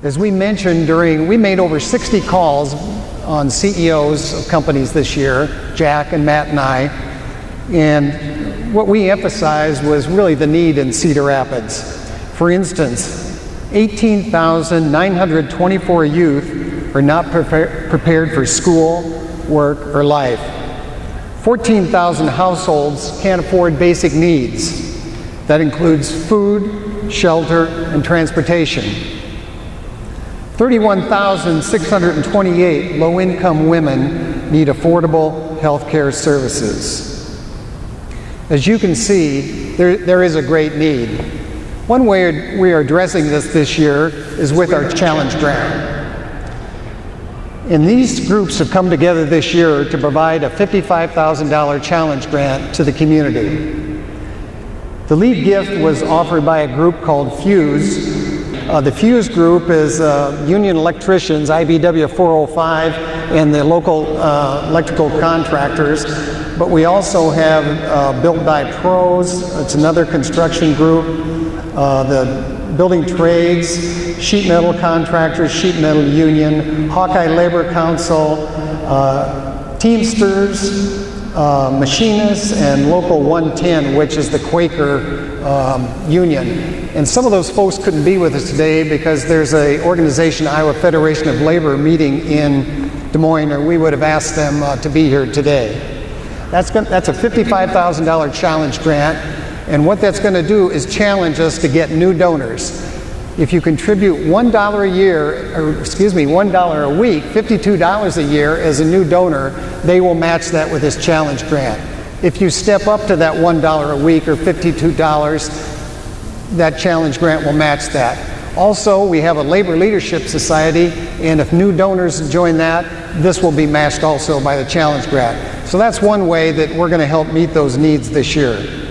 As we mentioned during, we made over 60 calls on CEOs of companies this year, Jack and Matt and I, and what we emphasized was really the need in Cedar Rapids. For instance, 18,924 youth are not prepar prepared for school, work, or life. 14,000 households can't afford basic needs. That includes food, shelter, and transportation. 31,628 low-income women need affordable health care services. As you can see, there, there is a great need. One way we are addressing this this year is with our challenge grant. And these groups have come together this year to provide a $55,000 challenge grant to the community. The lead gift was offered by a group called Fuse. Uh, the Fuse group is uh, union electricians, IBEW 405, and the local uh, electrical contractors. But we also have uh, Built by Pros, it's another construction group. Uh, the building trades, sheet metal contractors, sheet metal union, Hawkeye Labor Council, uh, Teamsters, uh, machinists, and Local 110, which is the Quaker um, union. And some of those folks couldn't be with us today because there's a organization, Iowa Federation of Labor, meeting in Des Moines, or we would have asked them uh, to be here today. That's, that's a $55,000 challenge grant and what that's going to do is challenge us to get new donors. If you contribute $1 a year, or excuse me, $1 a week, $52 a year as a new donor, they will match that with this challenge grant. If you step up to that $1 a week or $52, that challenge grant will match that. Also, we have a labor leadership society, and if new donors join that, this will be matched also by the challenge grant. So that's one way that we're going to help meet those needs this year.